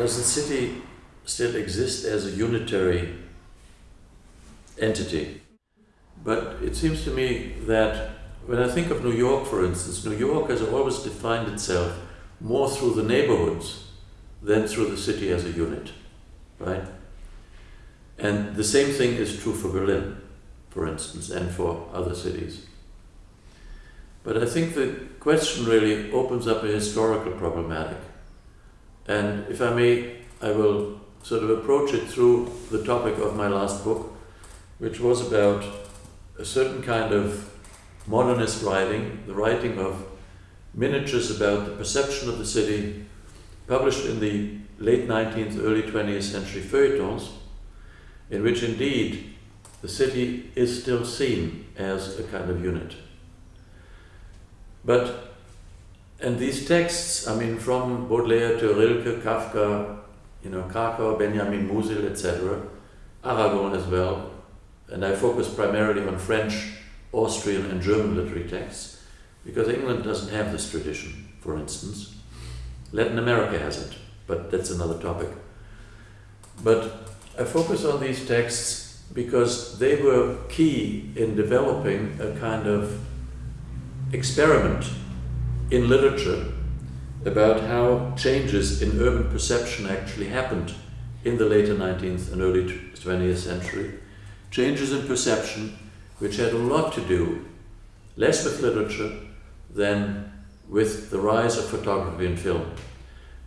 does the city still exist as a unitary entity? But it seems to me that when I think of New York, for instance, New York has always defined itself more through the neighborhoods than through the city as a unit, right? And the same thing is true for Berlin, for instance, and for other cities. But I think the question really opens up a historical problematic. And if I may, I will sort of approach it through the topic of my last book, which was about a certain kind of modernist writing, the writing of miniatures about the perception of the city, published in the late 19th, early 20th century feuilletons, in which indeed the city is still seen as a kind of unit. But, and these texts, I mean, from Baudelaire to Rilke, Kafka, you know, Kracauer, Benjamin Musil, etc., Aragon as well, and I focus primarily on French, Austrian, and German literary texts, because England doesn't have this tradition, for instance. Latin America has it, but that's another topic. But I focus on these texts because they were key in developing a kind of experiment in literature about how changes in urban perception actually happened in the later 19th and early 20th century. Changes in perception which had a lot to do less with literature than with the rise of photography and film.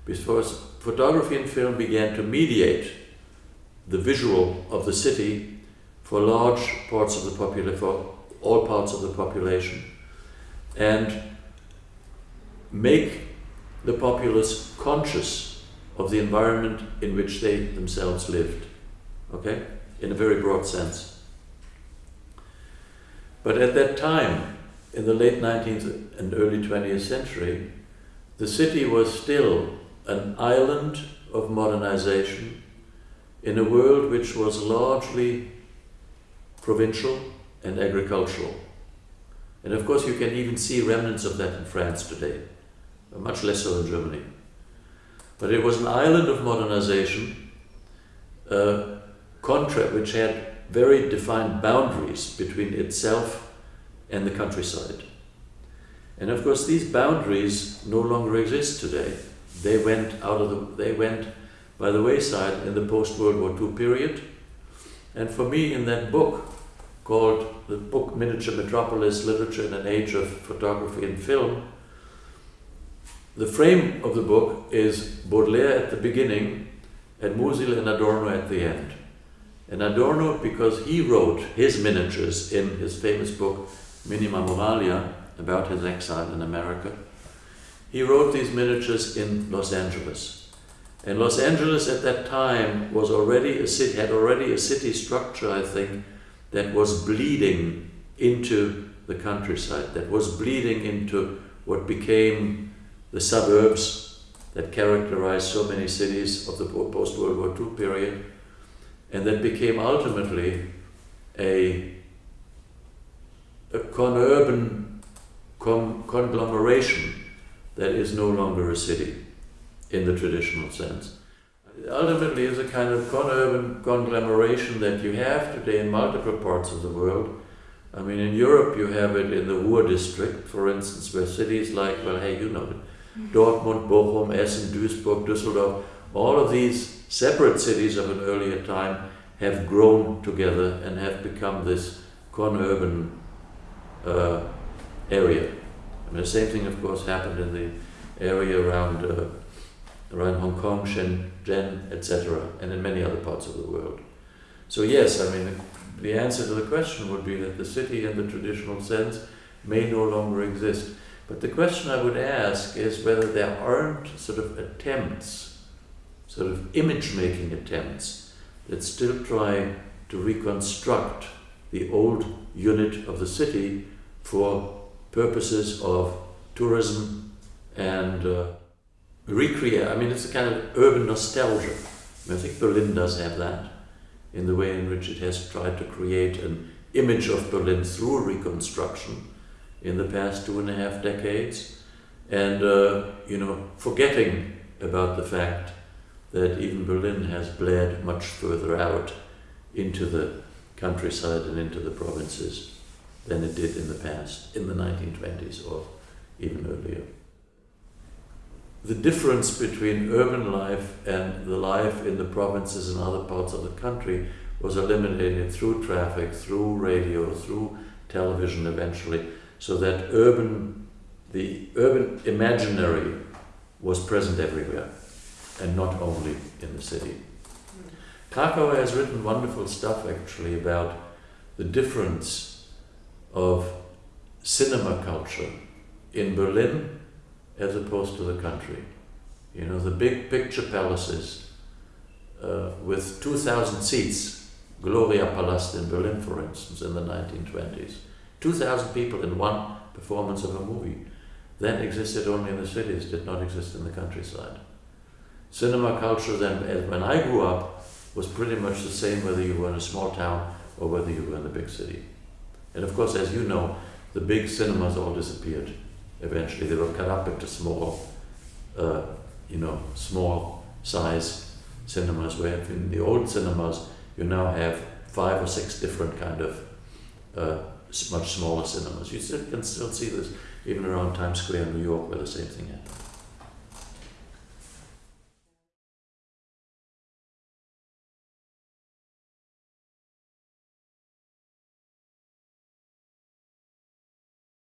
Because photography and film began to mediate the visual of the city for large parts of the population, for all parts of the population and make the populace conscious of the environment in which they themselves lived, okay, in a very broad sense. But at that time, in the late 19th and early 20th century, the city was still an island of modernization in a world which was largely provincial and agricultural. And of course, you can even see remnants of that in France today, much less so in Germany. But it was an island of modernization, uh, which had very defined boundaries between itself and the countryside. And of course, these boundaries no longer exist today. They went out of the, they went by the wayside in the post-World War II period. And for me, in that book, called the book Miniature Metropolis Literature in an Age of Photography and Film. The frame of the book is Baudelaire at the beginning and Musil and Adorno at the end. And Adorno, because he wrote his miniatures in his famous book Minima Moralia about his exile in America, he wrote these miniatures in Los Angeles. And Los Angeles at that time was already a city, had already a city structure, I think, that was bleeding into the countryside, that was bleeding into what became the suburbs that characterized so many cities of the post-World War II period, and that became ultimately a, a conurban con conglomeration that is no longer a city in the traditional sense ultimately is a kind of conurban conglomeration that you have today in multiple parts of the world. I mean, in Europe you have it in the Ruhr district, for instance, where cities like, well, hey, you know it. Dortmund, Bochum, Essen, Duisburg, Düsseldorf, all of these separate cities of an earlier time have grown together and have become this conurban uh, area. Mean, the same thing, of course, happened in the area around uh, around Hong Kong, Shenzhen, etc., and in many other parts of the world. So yes, I mean, the answer to the question would be that the city in the traditional sense may no longer exist. But the question I would ask is whether there aren't sort of attempts, sort of image-making attempts, that still try to reconstruct the old unit of the city for purposes of tourism and uh, recreate, I mean, it's a kind of urban nostalgia. I, think Berlin does have that in the way in which it has tried to create an image of Berlin through reconstruction in the past two and a half decades and, uh, you know, forgetting about the fact that even Berlin has bled much further out into the countryside and into the provinces than it did in the past, in the 1920s or even earlier. The difference between urban life and the life in the provinces and other parts of the country was eliminated through traffic, through radio, through television eventually, so that urban, the urban imaginary was present everywhere and not only in the city. Kracauer has written wonderful stuff actually about the difference of cinema culture in Berlin as opposed to the country. You know, the big picture palaces uh, with 2,000 seats, Gloria Palast in Berlin, for instance, in the 1920s. 2,000 people in one performance of a movie. That existed only in the cities, did not exist in the countryside. Cinema culture then, when I grew up, was pretty much the same whether you were in a small town or whether you were in a big city. And of course, as you know, the big cinemas all disappeared. Eventually, they were cut up into small, uh, you know, small size cinemas. Where in the old cinemas, you now have five or six different kind of uh, much smaller cinemas. You can still see this even around Times Square in New York, where the same thing happened.